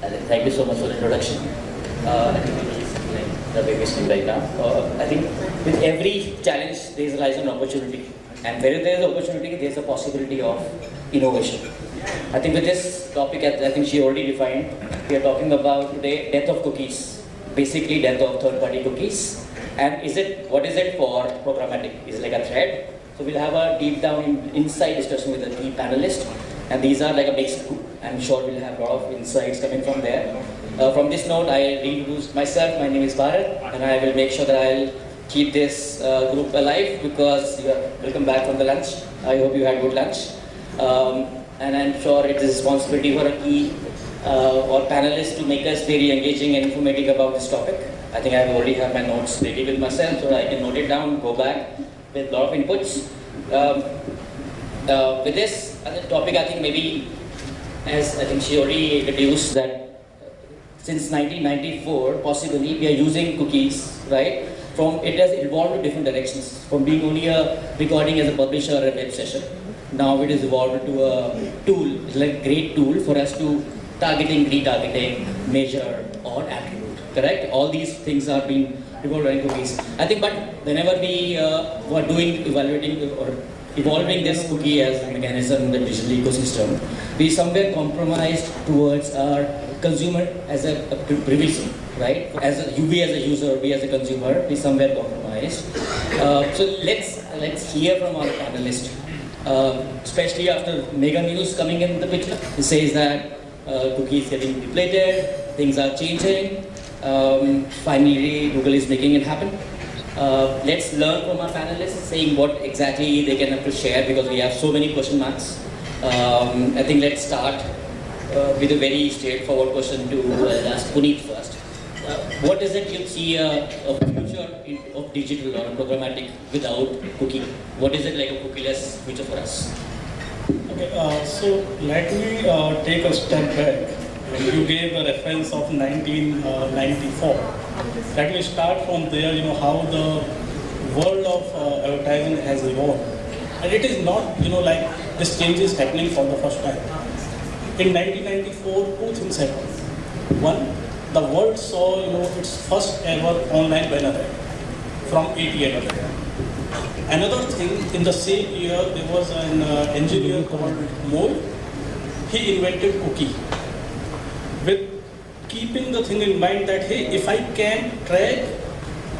Thank you so much for the introduction. Uh, I think it is like the we speak right now. Uh, I think with every challenge, there is lies an opportunity. And where there is opportunity, there is a possibility of innovation. I think with this topic, I I think she already defined, we are talking about today death of cookies. Basically, death of third-party cookies. And is it, what is it for programmatic? Is it like a thread? So we'll have a deep down in, inside discussion with the panelists. And these are like a mixed group. I'm sure we'll have a lot of insights coming from there. Uh, from this note, I reintroduce myself. My name is Bharat, and I will make sure that I'll keep this uh, group alive because you are welcome back from the lunch. I hope you had good lunch. Um, and I'm sure it is responsibility for a key uh, or panelists to make us very engaging and informative about this topic. I think I already have my notes ready with myself so I can note it down, go back with a lot of inputs. Um, uh, with this topic, I think maybe, as I think she already introduced that since 1994, possibly, we are using cookies, right? From it has evolved to different directions, from being only a recording as a publisher or a web session. Now it is evolved to a tool, it's like a great tool for us to targeting, retargeting, measure, or attribute, correct? All these things are being evolved in cookies. I think, but whenever we uh, were doing, evaluating or evolving this cookie as a mechanism in the digital ecosystem, we somewhere compromised towards our consumer as a, a privacy, right? As a, we as a user, we as a consumer, we somewhere compromised. Uh, so let's let's hear from our panelists, uh, especially after mega news coming in the picture. It says that uh, cookies getting depleted, things are changing. Um, finally, Google is making it happen. Uh, let's learn from our panelists, saying what exactly they can have to share because we have so many question marks. Um, I think let's start uh, with a very straightforward question to uh, ask Puneet first. Uh, what is it you see uh, a future in, of digital or programmatic without cookie? What is it like a cookieless future for us? Okay, uh, so let me uh, take a step back. You gave a reference of 1994. Let me start from there, you know, how the world of uh, advertising has evolved. And it is not, you know, like this change is happening for the first time. In 1994, two things happened. One, the world saw, you know, its first ever online banner ad from AT&T. Another thing, in the same year, there was an uh, engineer called Moore. He invented cookie keeping the thing in mind that, hey, if I can track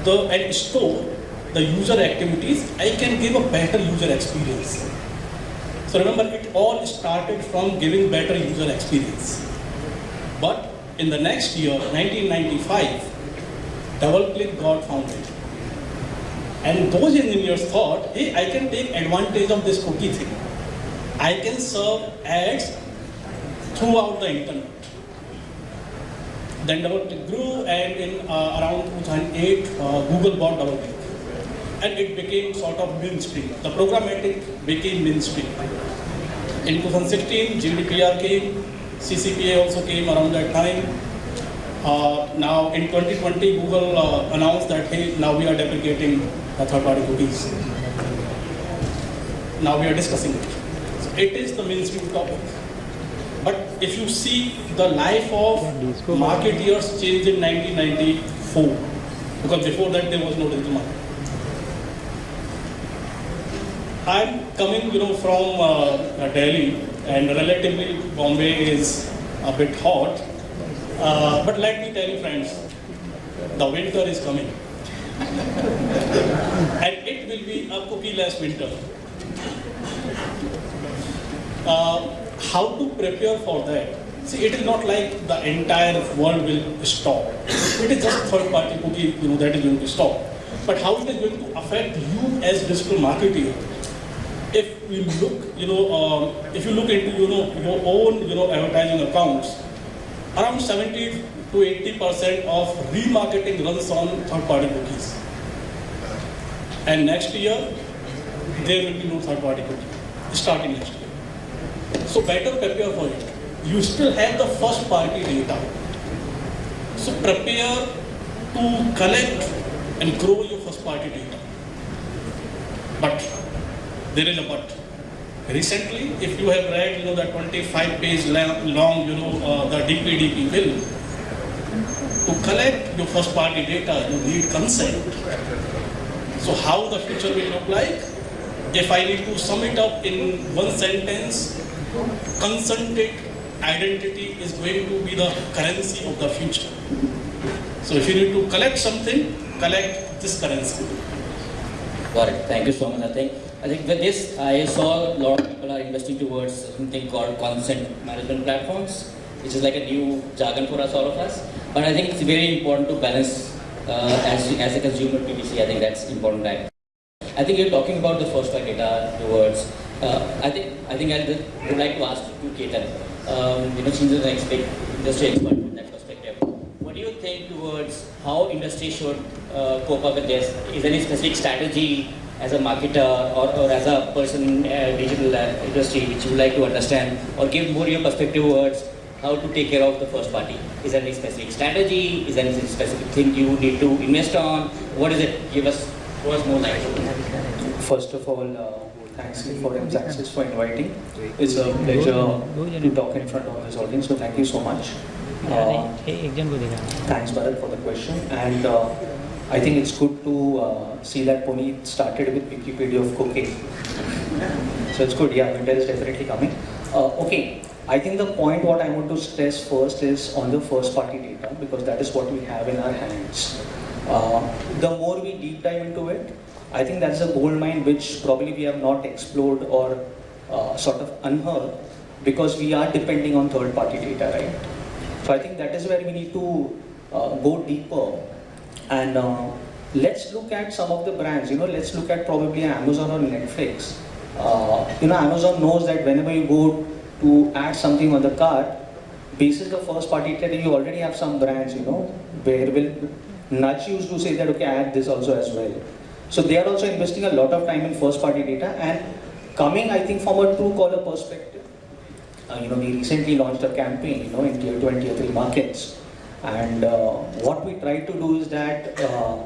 the and store the user activities, I can give a better user experience. So remember, it all started from giving better user experience. But in the next year, 1995, DoubleClick got founded. And those engineers thought, hey, I can take advantage of this cookie thing. I can serve ads throughout the internet. Then DoubleClick grew, and in uh, around 2008, uh, Google bought DoubleClick. And it became sort of mainstream. The programmatic became mainstream. In 2016, GDPR came, CCPA also came around that time. Uh, now in 2020, Google uh, announced that, hey, now we are deprecating the third-party cookies. Now we are discussing it. So it is the mainstream topic. If you see the life of marketeers changed in 1994, because before that there was no digital market. I'm coming, you know, from uh, Delhi, and relatively Bombay is a bit hot. Uh, but let me tell you, friends, the winter is coming, and it will be a cookie-less winter. Uh, how to prepare for that? See, it is not like the entire world will stop. It is just third-party cookie, you know, that is going to stop. But how it is going to affect you as digital marketer? If we look, you know, um, if you look into, you know, your own, you know, advertising accounts, around 70 to 80 percent of remarketing runs on third-party cookies. And next year, there will be no third-party cookie, starting next year. So better prepare for it. You still have the first party data. So prepare to collect and grow your first party data. But there is a but. recently, if you have read, you know, the 25 page long, you know, uh, the DPDP bill, to collect your first party data, you need consent. So how the future will look like? If I need to sum it up in one sentence, consented identity is going to be the currency of the future. So if you need to collect something, collect this currency. Got it. Thank you so much. I think, I think with this, I saw a lot of people are investing towards something called consent management platforms, which is like a new jargon for us, all of us. But I think it's very important to balance uh, as, as a consumer PPC. I think that's important. I think you're talking about the first part data towards. Uh, I think I think I would like to ask you, Ketan. Um, you know, since you're an expert, industry expert from that perspective, what do you think towards how industry should uh, cope up with this? Is there any specific strategy as a marketer or, or as a person in uh, digital uh, industry which you would like to understand or give more your perspective towards how to take care of the first party? Is there any specific strategy? Is there any specific thing you need to invest on? What is it? Give us, throw us more light. First of all, uh, Thanks for Access for inviting. It's a pleasure to talk in front of this audience, so thank you so much. Uh, thanks, Bharat, for the question. And uh, I think it's good to uh, see that Pony started with Wikipedia of cooking. so it's good, yeah, winter is definitely coming. Uh, okay, I think the point what I want to stress first is on the first party data, because that is what we have in our hands. Uh, the more we deep dive into it, I think that's a gold mine which probably we have not explored or uh, sort of unheard because we are depending on third party data, right? So I think that is where we need to uh, go deeper and uh, let's look at some of the brands. You know, let's look at probably Amazon or Netflix. Uh, you know, Amazon knows that whenever you go to add something on the cart, basis the first party data, you already have some brands. You know, where will nudge you to say that okay, add this also as well. So they are also investing a lot of time in first party data and coming, I think, from a Truecaller perspective. Uh, you know, we recently launched a campaign, you know, in tier 2 and tier 3 markets. And uh, what we try to do is that uh,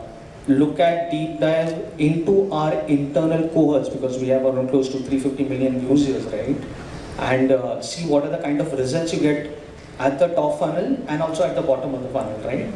look at deep dive into our internal cohorts because we have around close to 350 million users, right? And uh, see what are the kind of results you get at the top funnel and also at the bottom of the funnel, right?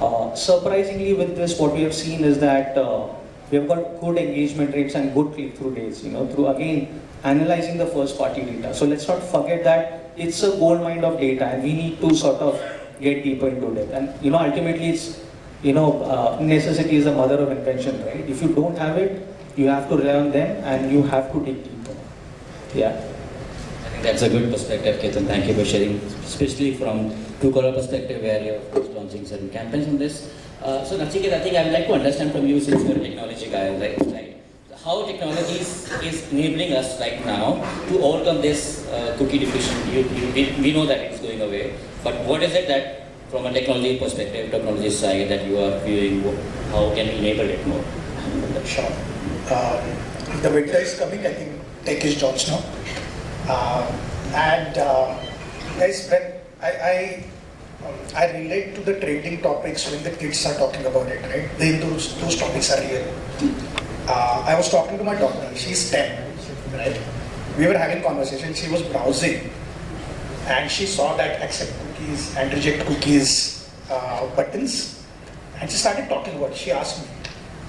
Uh, surprisingly, with this, what we have seen is that uh, we have got good engagement rates and good click-through rates, you know, through again analyzing the first party data. So let's not forget that it's a gold mine of data and we need to sort of get deeper into it. And you know, ultimately it's, you know, uh, necessity is the mother of invention, right? If you don't have it, you have to rely on them and you have to dig deeper. Yeah. I think that's a good perspective, Ketan. Thank you for sharing, especially from Truecaller perspective, where you're launching certain campaigns on this. Uh, so, Nachiket, I think I would like to understand from you, since you're a technology guy, right? How technology is, enabling us right now to overcome this uh, cookie depletion. You, you, we, know that it's going away, but what is it that, from a technology perspective, technology side, that you are viewing? How can we enable it more? Sure. Um, the winter is coming. I think tech is jobs now. Um, and uh, when I I, I relate to the trading topics when the kids are talking about it, right? Those, those topics are real. Uh, I was talking to my daughter, she's 10, right? We were having conversation, she was browsing and she saw that accept cookies and reject cookies uh, buttons and she started talking about it. She asked me,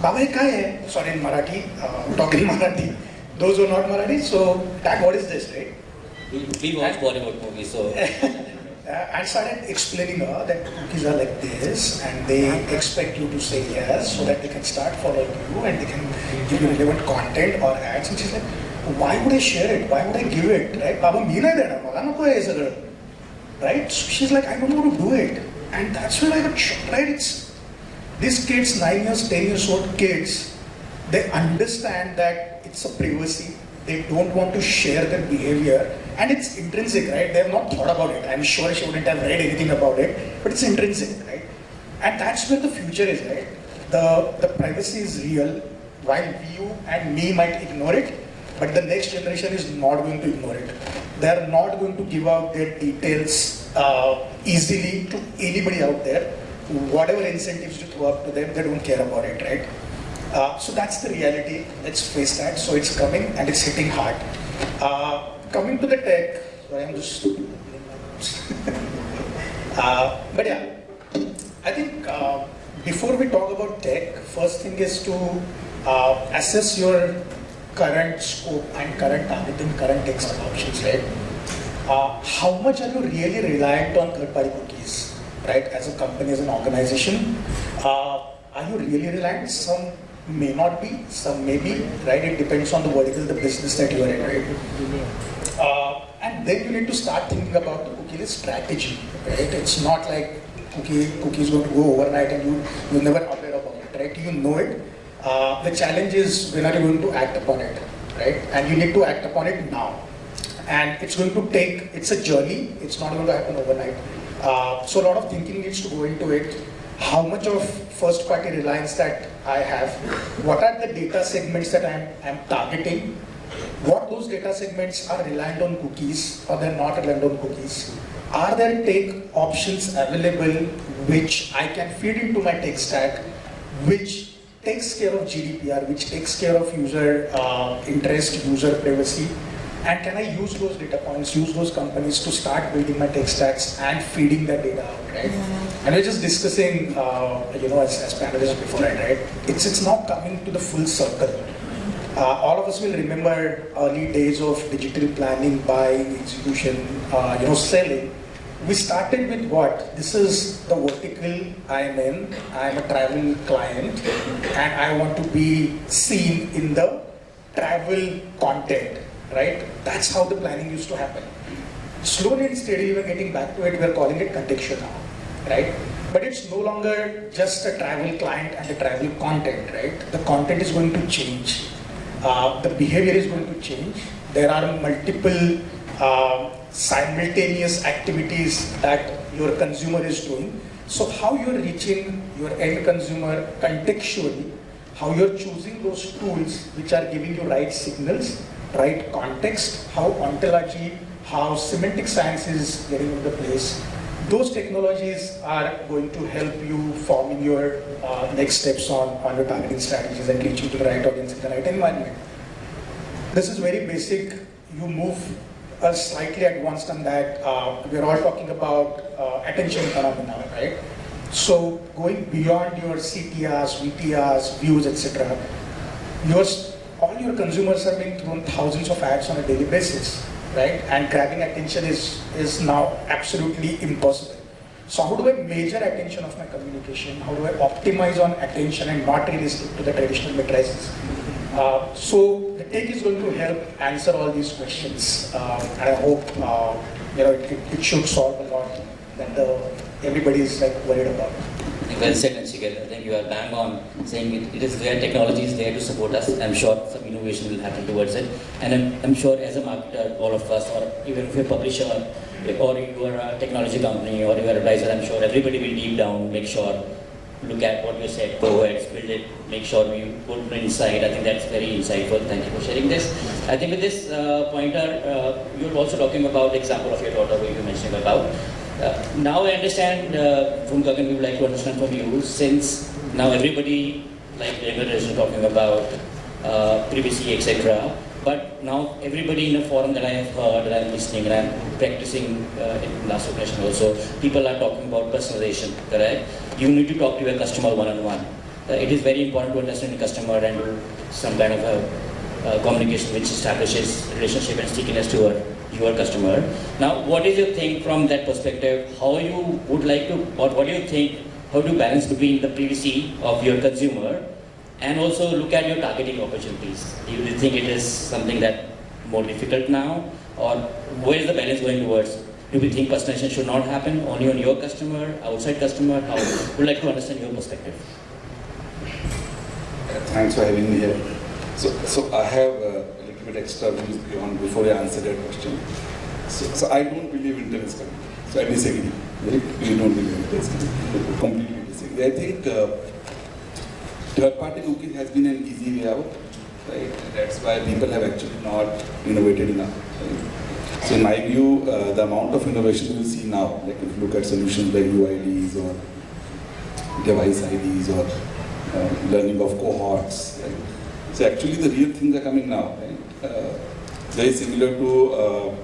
Baba ye hai? Sorry in Marathi, uh, talking Marathi. Those who are not Marathi, so that what is this, right? We, we watch Bollywood movies, so. I started explaining her that cookies are like this, and they expect you to say yes, so that they can start following you and they can give you relevant content or ads. And she's like, why would I share it? Why would I give it? Right? Baba, मी नाही देणार मला नको आहे हे सगळं. Right? So she's like, I don't know how to do it. And that's when I got shocked, right? It's these kids, nine years, ten years old kids, they understand that it's a privacy. They don't want to share their behavior, and it's intrinsic, right? They have not thought about it. I'm sure she wouldn't have read anything about it, but it's intrinsic, right? And that's where the future is, right? The the privacy is real, while you and me might ignore it, but the next generation is not going to ignore it. They are not going to give out their details uh, easily to anybody out there. Whatever incentives you throw up to them, they don't care about it, right? Uh, so that's the reality. Let's face that. So it's coming and it's hitting hard. Uh, coming to the tech, I'm just. uh, but yeah, I think uh, before we talk about tech, first thing is to uh, assess your current scope and current targeting, current tech options, right? Uh, how much are you really reliant on third-party cookies, right? As a company, as an organization, uh, are you really reliant? Some may not be, some may be, right? It depends on the vertical, the business that you are in, right? Uh, and then you need to start thinking about the cookie strategy, right? It's not like cookie cookie is going to go overnight and you you're never aware about it, right? You know it. Uh, the challenge is when are you going to act upon it, right? And you need to act upon it now. And it's going to take, it's a journey, it's not going to happen overnight. Uh, so a lot of thinking needs to go into it. How much of first party reliance that I have? What are the data segments that I'm, I'm targeting? What those data segments are reliant on cookies or they're not reliant on cookies? Are there tech options available which I can feed into my tech stack, which takes care of GDPR, which takes care of user uh, interest, user privacy, and can I use those data points, use those companies to start building my tech stacks and feeding that data out, right? And we're just discussing, uh, you know, as, as panelists before, right? It's, it's now coming to the full circle. Uh, all of us will remember early days of digital planning, buying, execution, uh, you know, selling. We started with what? This is the vertical I'm in. I'm a travel client and I want to be seen in the travel content, right? That's how the planning used to happen. Slowly and steadily we're getting back to it, we're calling it contextual now, right? But it's no longer just a travel client and the travel content, right? The content is going to change. Uh, the behavior is going to change. There are multiple uh, simultaneous activities that your consumer is doing. So how you're reaching your end consumer contextually, how you're choosing those tools which are giving you right signals, right context, how ontology, how semantic science is getting into place. Those technologies are going to help you forming your uh, next steps on, on your targeting strategies and reaching to the right audience in the right environment. This is very basic. You move uh, slightly advanced on that. Uh, we're all talking about uh, attention phenomena, right? So going beyond your CTRs, VTRs, views, etc. Yours, all your consumers are being thrown thousands of ads on a daily basis, right? And grabbing attention is, is now absolutely impossible. So how do I measure attention of my communication? How do I optimize on attention and not really stick to the traditional matrices? Uh, so the tech is going to help answer all these questions, uh, and I hope uh, you know it, it, should solve a lot that the, everybody is like worried about. Well said, Nachiket. I think you are bang on saying it, it is there, technology is there to support us. I'm sure some innovation will happen towards it. And I'm, I'm sure as a marketer, all of us, or even if you're a publisher, or you are a technology company, or you're a advisor, I'm sure everybody will deep down make sure look at what you said, go ahead, build it, make sure you put inside. I think that's very insightful. Thank you for sharing this. I think with this uh, pointer, uh, you're also talking about example of your daughter where you mentioned about. Uh, now I understand uh, from Gagan, we would like to understand from you, since now everybody, like the is talking about uh, privacy, etc. But now everybody in a forum that I have heard, that I'm listening and I'm practicing uh, in last occasion also, people are talking about personalization, correct? You need to talk to your customer one-on-one. Uh, it is very important to understand the customer and some kind of a communication which establishes relationship and stickiness to your, your customer. Now, what is your think from that perspective? How you would like to, or what do you think, how you balance between the privacy of your consumer and also look at your targeting opportunities. Do you think it is something that more difficult now or where is the balance going towards? Do we think personalization should not happen only on your customer, outside customer? How would like to understand your perspective. Thanks for having me here. So, so I have bit extra views beyond before I answer that question. So, so I don't believe in is coming. So I disagree. We don't believe in is coming. Completely disagree. I think uh, third-party cookies has been an easy way out, right? That's why people have actually not innovated enough. Right? So in my view, uh, the amount of innovation we see now, like if you look at solutions like UIDs or device IDs or uh, learning of cohorts, right? So actually the real things are coming now, right? Uh, very similar to uh,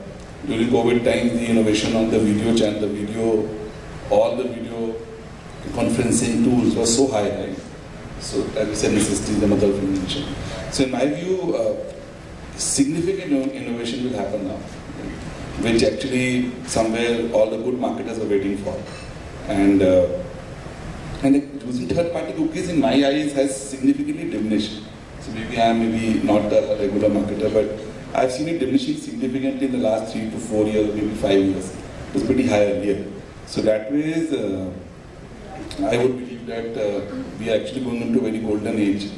during COVID times, the innovation on the video channel, the video, all the video conferencing tools was so high, right? So, as we said, necessity, the mother of invention. So, in my view, uh, significant innovation will happen now, which actually somewhere all the good marketers are waiting for. And uh, and using third-party cookies, in my eyes, has significantly diminished. So maybe I am maybe not a regular marketer, but I've seen it diminishing significantly in the last three to four years, maybe five years. It was pretty high earlier. So that way, is, uh, I would believe that uh, we are actually going into a very golden age,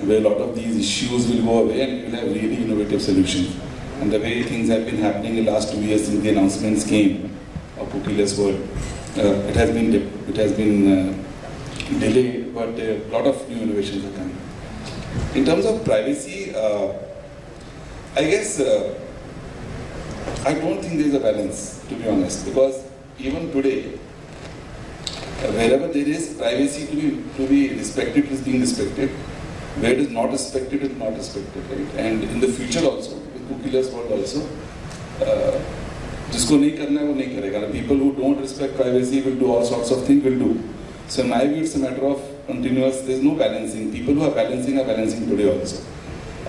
where a lot of these issues will go away and we will have really innovative solutions. And the way things have been happening in the last two years since the announcements came of cookieless world, uh, it has been it has been uh, delayed, but a lot of new innovations are coming. In terms of privacy, uh, I guess uh, I don't think there is a balance, to be honest, because even today, uh, wherever there is privacy to be, to be respected, it is being respected. Where it is not respected, it is not respected, right? And in the future also, with cookieless world also, uh, जिसको नहीं करना है वो नहीं करेगा people who don't respect privacy will do all sorts of things will do so in my view it's a matter of continuous there's no balancing people who are balancing are balancing today also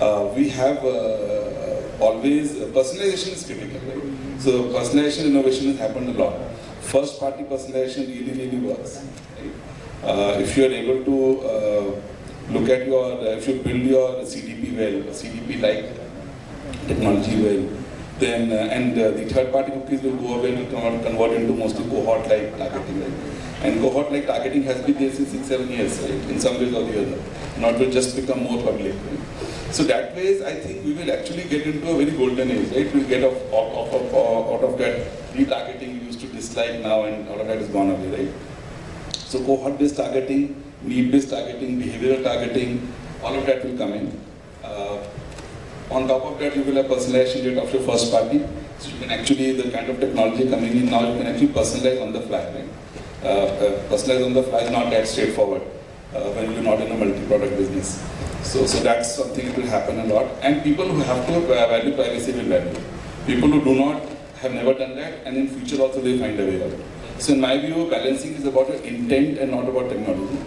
uh, we have uh, always personalization is critical right so personalization innovation has happened a lot first party personalization really really works right? uh, if you are able to uh, look at your if you build your CDP well CDP like technology well then uh, and uh, the third party cookies will go away and convert, into mostly cohort like targeting right? And cohort like targeting has been there since six seven years right? in some ways or the other not will just become more public right? so that way, i think we will actually get into a very golden age right we'll get off, off, off, off, out of that retargeting we used to dislike now and all of that is gone away right so cohort based targeting need based targeting behavioral targeting all of that will come in uh, on top of that, you will have personalization data of your first party. So you can actually, the kind of technology coming in now, you can actually personalize on the fly. Right? Uh, uh, personalize on the fly is not that straightforward uh, when you're not in a multi-product business. So, so that's something that will happen a lot. And people who have to uh, value privacy will value. People who do not have never done that, and in future also they find a way out. So in my view, balancing is about intent and not about technology.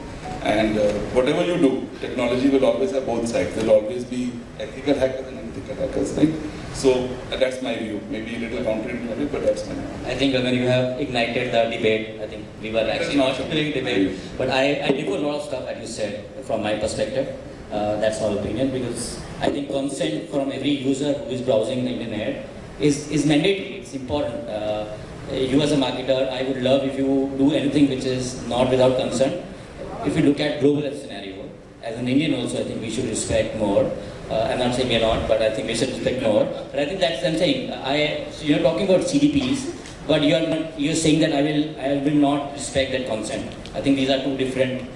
And uh, whatever you do, technology will always have both sides. There will always be ethical hackers and unethical hackers, right? So uh, that's my view. Maybe a little counterintuitive, but that's my view. I think uh, when you have ignited the debate, I think we were actually not doing debate, but I, I differ a lot of stuff that you said from my perspective. Uh, that's our opinion because I think consent from every user who is browsing the internet is, is mandatory, it's important. Uh, you as a marketer, I would love if you do anything which is not without consent. If you look at global scenario, as an Indian also, I think we should respect more. Uh, I'm not saying we're not, but I think we should respect more. But I think that's what I'm saying. I, so you're talking about CDPs, but you're not, you're saying that I will, I will not respect that consent. I think these are two different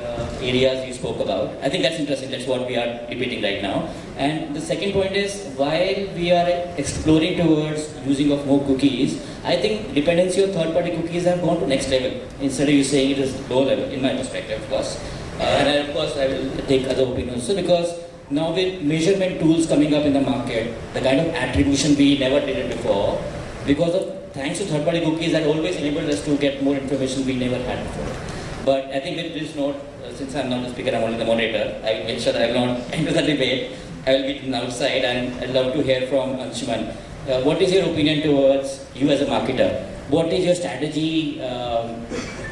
uh, areas you spoke about. I think that's interesting. That's what we are debating right now. And the second point is, while we are exploring towards using of more cookies, I think dependency of third-party cookies have gone to next level. Instead of you saying it is low level, in my perspective, of course. Uh, and I, of course, I will take other opinions. So because now with measurement tools coming up in the market, the kind of attribution we never did it before, because of thanks to third-party cookies that always enabled us to get more information we never had before. But I think with this note, uh, since I'm not the speaker, I'm only the moderator, I will make sure that I will not enter the debate. I will be outside and I'd love to hear from Anshuman. Uh, what is your opinion towards you as a marketer? What is your strategy um,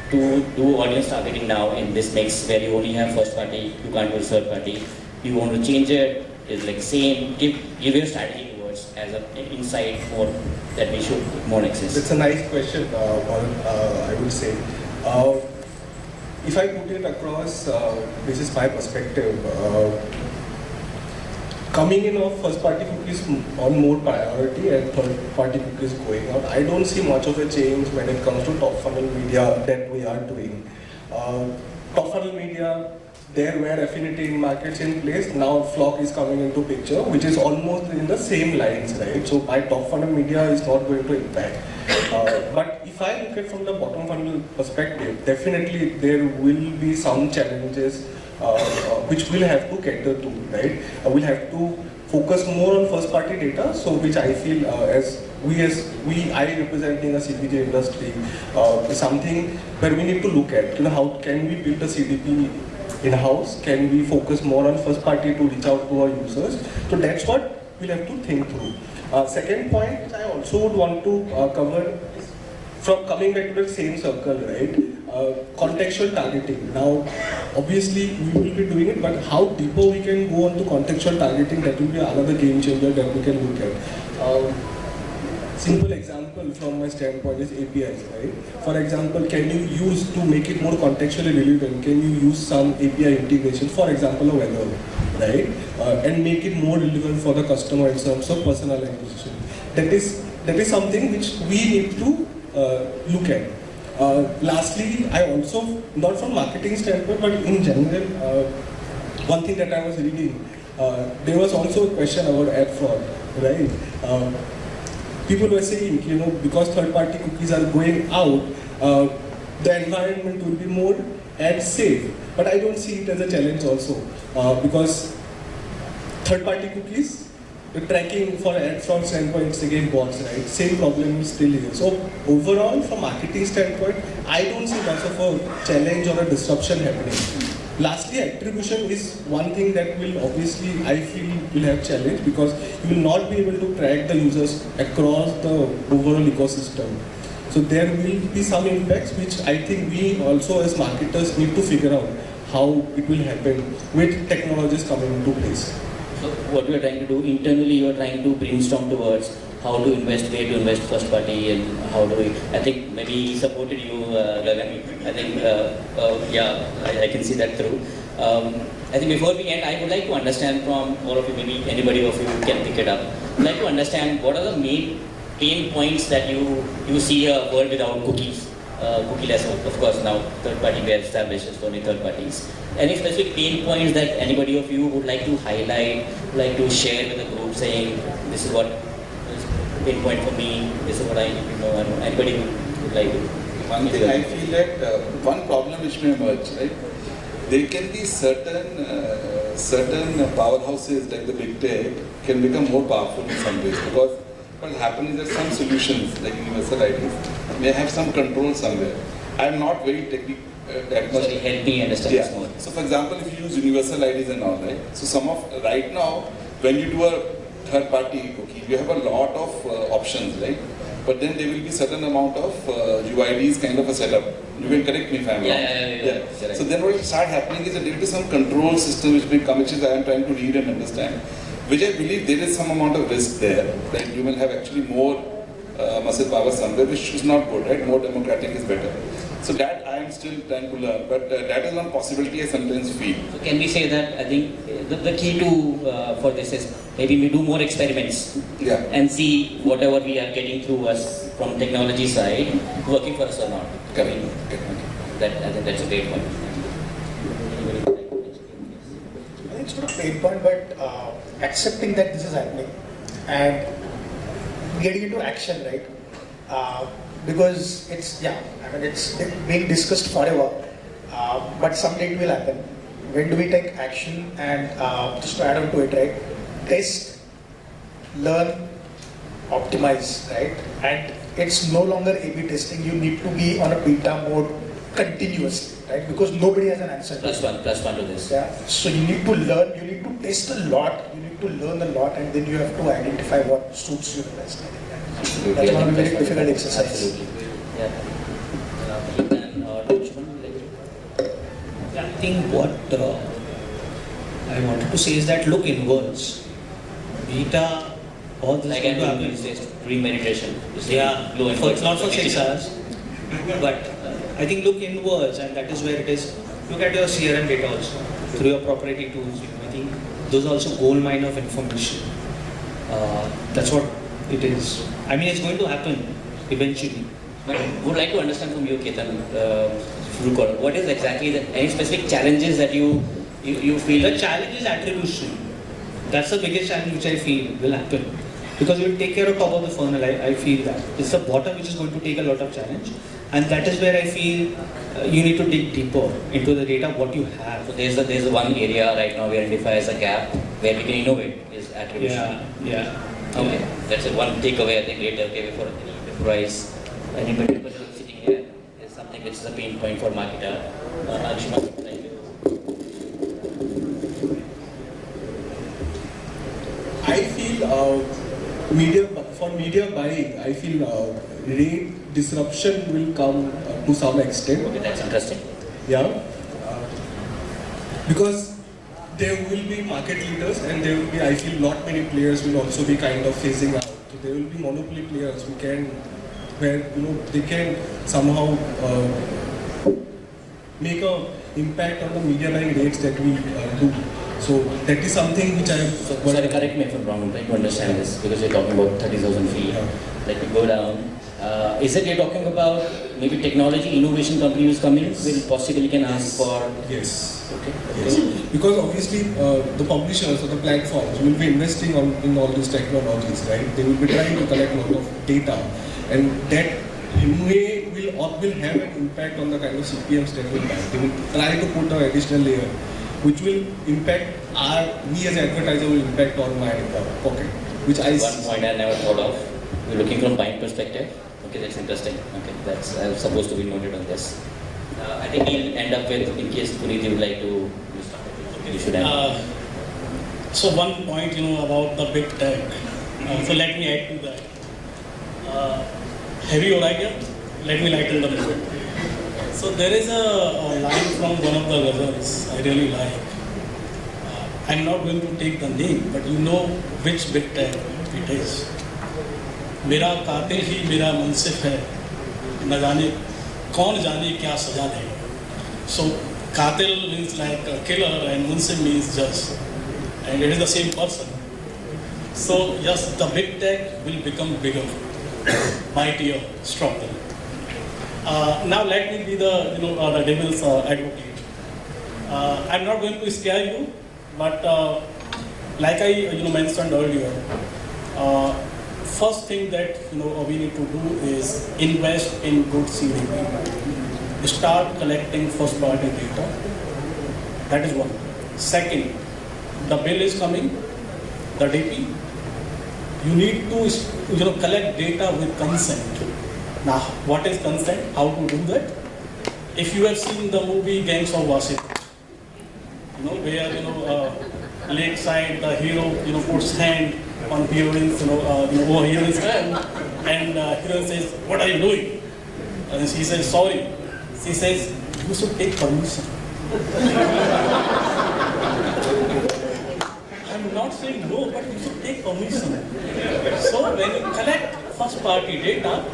to do audience targeting now in this mix where you only have first party, you can't do third party? You want to change it? Is like same? Give give your strategy towards as an insight for that we should more access. It's a nice question, uh, uh, I would say. Uh, if I put it across, uh, this is my perspective. Uh, coming in of first party cookies on more priority and third party cookies going out, I don't see much of a change when it comes to top funnel media that we are doing. Uh, top funnel media, there were affinity in markets in place, now FLoC is coming into picture, which is almost in the same lines, right? So my top funnel media is not going to impact. Uh, but if I look at from the bottom funnel perspective, definitely there will be some challenges uh, uh, which we'll have to cater to, right? Uh, we'll have to focus more on first party data, so which I feel uh, as we as we I representing a CPG industry uh, something where we need to look at. You know, how can we build a CDP in-house? Can we focus more on first party to reach out to our users? So that's what we'll have to think through. Uh, second point, which I also would want to uh, cover is from coming back to the same circle, right? Uh, contextual targeting. Now, obviously, we will be doing it, but how deeper we can go on to contextual targeting, that will be another game changer that we can look at. Um, simple example from my standpoint is APIs, right? For example, can you use to make it more contextually relevant? Can you use some API integration, for example, a weather, right? Uh, and make it more relevant for the customer in terms of personalization. That is that is something which we need to uh, look at. Uh, lastly, I also, not from marketing standpoint, but in general, uh, one thing that I was reading, uh, there was also a question about ad fraud, right? People were saying, you know, because third-party cookies are going out, uh, the environment will be more and safe. But I don't see it as a challenge also, uh, because third-party cookies, the tracking for ad fraud standpoint is again bots, right? Same problem is still here. So overall, from marketing standpoint, I don't see much of a challenge or a disruption happening. Lastly, attribution is one thing that will obviously, I feel, will have challenge because you will not be able to track the users across the overall ecosystem. So there will be some impacts which I think we also as marketers need to figure out how it will happen with technologies coming into place. So what we are trying to do internally, you are trying to brainstorm towards how to invest, where to invest first party, and how do we. I think maybe he supported you, uh, Gagan. I think, uh, uh, yeah, I, I can see that through. Um, I think before we end, I would like to understand from all of you, maybe anybody of you can pick it up. I'd like to understand what are the main pain points that you you see a world without cookies. Uh, cookieless, of course, now third party we established only third parties. Any specific pain points that anybody of you would like to highlight, like to share with the group, saying this is what is pain point for me, this is what I need to know. Don't. Anybody would, like to? One thing I feel that uh, one problem which may emerge, right? There can be certain uh, certain powerhouses like the big tech can become more powerful in some ways because what will happen is that some solutions like universal IDs may have some control somewhere. I am not very technical. Uh, that much help me understand this yeah. more. So for example, if you use universal IDs and all, right? So some of, right now, when you do a third party cookie, you have a lot of uh, options, right? But then there will be certain amount of uh, UIDs kind of a setup. You can correct me if I'm wrong. Yeah, yeah, yeah, yeah. You're. So then what will start happening is that there will be some control system which will come, which is I am trying to read and understand, which I believe there is some amount of risk there, that you will have actually more uh, muscle power somewhere, which is not good, right? More democratic is better. So that I am still trying to learn, but uh, that is one possibility I sometimes feel. So can we say that I think uh, the, the key to uh, for this is maybe we do more experiments Yeah. and see whatever we are getting through us from technology side working for us or not. I mean, that I think that's a great point. Anybody would like to mention? I think it's not a pain point, but uh, accepting that this is happening and getting into action, right? Because it's, yeah, I mean, it's being discussed forever, uh, but someday it will happen. When do we take action and uh, just to add on to it, right? Test, learn, optimize, right? And it's no longer A/B testing. You need to be on a beta mode continuously, right? Because nobody has an answer. Plus one, plus one to this. Yeah. So you need to learn, you need to test a lot, you need to learn a lot, and then you have to identify what suits you the best. I think that- Absolutely. That's one of the very difficult exercise. Absolutely. Yeah. Uh, Ethan or Lakshman, like- Yeah, I think what uh, I wanted to say is that look inwards. Beta, all this Like to happen. these days, doing meditation. Just Yeah, low for, not for six hours, but uh, I think look inwards, and that is where it is. Look at your CRM data also through your proprietary tools. You know, I think those are also gold mine of information. Uh, that's what it is. I mean, it's going to happen eventually. But I would like to understand from you, Ketan, uh, what is exactly the, any specific challenges that you you, you feel? The challenge is attribution. That's the biggest challenge which I feel will happen. Because you will take care of top of the funnel, I, I feel that. It's the bottom which is going to take a lot of challenge. And that is where I feel uh, you need to dig deeper into the data, what you have. So there's the, there's one area right now we identify as a gap where we can innovate is attribution. Yeah, yeah. Okay, that's one takeaway I think great takeaway for any enterprise. Anybody who's sitting here is something which is a pain point for marketer. Uh, Anshuma, thank you. I feel uh, media for media buying, I feel uh, rate disruption will come uh, to some extent. Okay, that's interesting. Yeah, uh, because there will be market leaders and there will be, I feel, not many players will also be kind of phasing out. So there will be monopoly players who can, where you know they can somehow uh, make a impact on the media buying rates that we uh, do. So that is something which I am So, sorry, correct me if I'm wrong, I'm trying to understand this because you're talking about 30,000 feet. Yeah. Let me go down. Uh, is it you're talking about maybe technology, innovation companies coming will possibly can ask for. Yes. Okay. Yes, because obviously uh, the publishers or the platforms will be investing on in all these technologies, right? They will be trying to collect a lot of data, and that may will or will have an impact on the kind of CPMs that will buy. They will try to put an additional layer, which will impact our we as advertiser will impact on my uh, pocket, which I One point I never thought of. we're looking from buying perspective. Okay, that's interesting. Okay, that's supposed to be noted on this. Uh, I think we'll end up with, in case Puneet would like to. Uh, so one point, you know, about the big tech. Uh, so let me add to that. Uh, heavy or idea? Let me lighten the mood. So there is a, a line from one of the ghazals I really like. Uh, I'm not going to take the name, but you know which big tech it is. मेरा कातिल ही मेरा मुनसिफ है न जाने So, Katil means like killer and Munsif means judge. And it is the same person. So yes, the big tech will become bigger, mightier, stronger. Uh, now let me be the, you know, uh, the devil's uh, advocate. I'm not going to scare you, but like I you know, mentioned earlier, first thing that you know we need to do is invest in good CDP. Start collecting first party data. That is one. Second, the bill is coming, the DP. You need to you know collect data with consent. Now, what is consent? How to do that? If you have seen the movie Gangs of Wasseypur, you know where you know uh, lakeside the hero you know puts hand on heroine's you know uh, you know over heroine's and uh, says, "What are you doing?" And she says, "Sorry." She says, "You should take permission." I'm not saying no, but you should take permission. So when you collect first party data,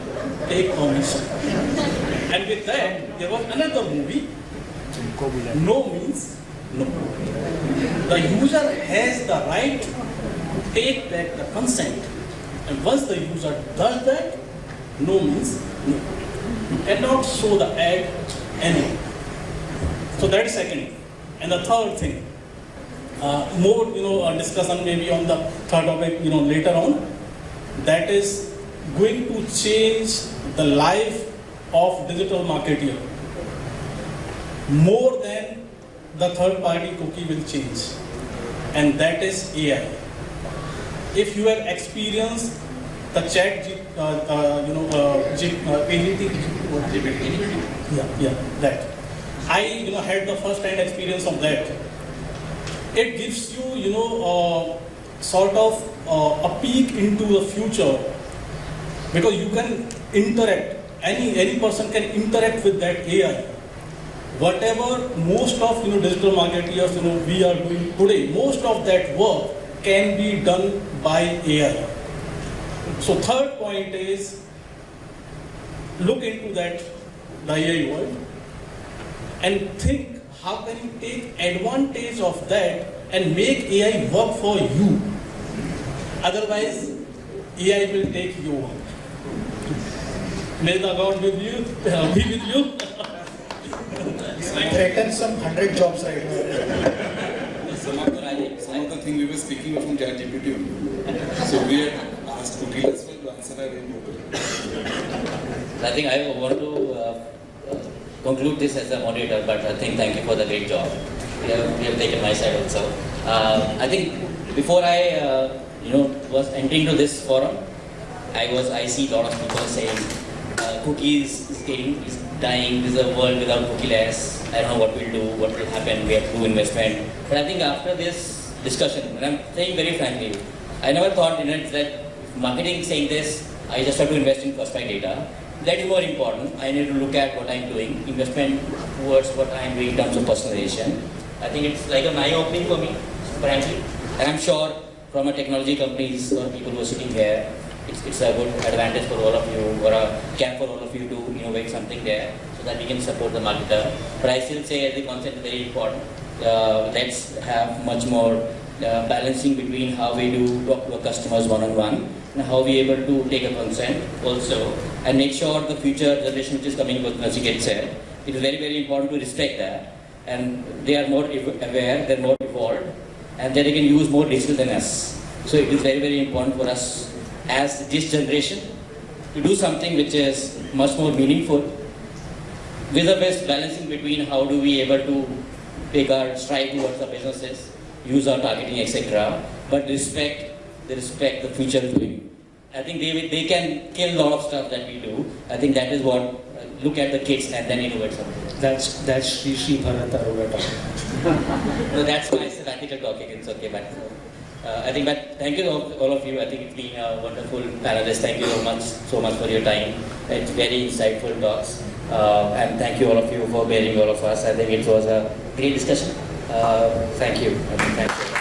take permission. And with that, there was another movie. No means no. The user has the right take back the consent. And once the user does that, no means no. You cannot show the ad anywhere. So that is second. And the third thing, uh, more you know uh, discussion maybe on the third topic you know later on. That is going to change the life of digital marketer more than the third party cookie will change, and that is AI. If you have experienced the chat, uh, uh, you know, uh, G, uh, what? yeah, yeah, that. I you know had the first hand experience of that. It gives you you know uh, sort of uh, a peek into the future because you can interact. Any any person can interact with that AI. Whatever most of you know digital marketers you know we are doing today, most of that work can be done by AI. So third point is look into that the AI world and think how can you take advantage of that and make AI work for you. Otherwise, AI will take you work. May the God with you, uh, be with you. Threaten some hundred jobs right now. Things we were speaking from ChatGPT. So we had asked Cookie as well to answer our I think I want to uh, uh, conclude this as a moderator, but I think thank you for the great job. we have, we have taken my side also. Uh, I think before I, uh, you know, was entering to this forum, I was, I see a lot of people saying, uh, cookies is getting, is dying, this is a world without cookieless, I don't know what we'll do, what will happen, we have to do investment. But I think after this discussion, and I'm saying very frankly, I never thought, in it's that marketing saying this, I just have to invest in party data. That is more important. I need to look at what I'm doing, investment towards what I'm doing in terms of personalization. I think it's like an eye opening for me, frankly. And I'm sure from a technology companies or people who are sitting here, it's, it's a good advantage for all of you or a camp for all of you to innovate something there so that we can support the marketer. But I still say the concept is very important. Uh, let's have much more uh, balancing between how we do talk to our customers one-on-one and how we able to take a consent also and make sure the future generation which is coming, what Nachiket said, it is very, very important to respect that and they are more aware, they're more evolved and then they can use more digital than us. So it is very, very important for us as this generation to do something which is much more meaningful with the best balancing between how do we able to take our stride towards our businesses, use our targeting, etc. But respect, they respect the future doing. I think they, they can kill a lot of stuff that we do. I think that is what, uh, look at the kids and then innovate something. That's that's Sri Sri Bharat Aroga talking. No, that's my sabbatical talking, it's okay, but uh, I think, but thank you all, all of you. I think it's been a wonderful panelist. Thank you so much, so much for your time. It's very insightful talks. Uh, and thank you all of you for bearing all of us. I think it was a great discussion. Uh, thank you. Thank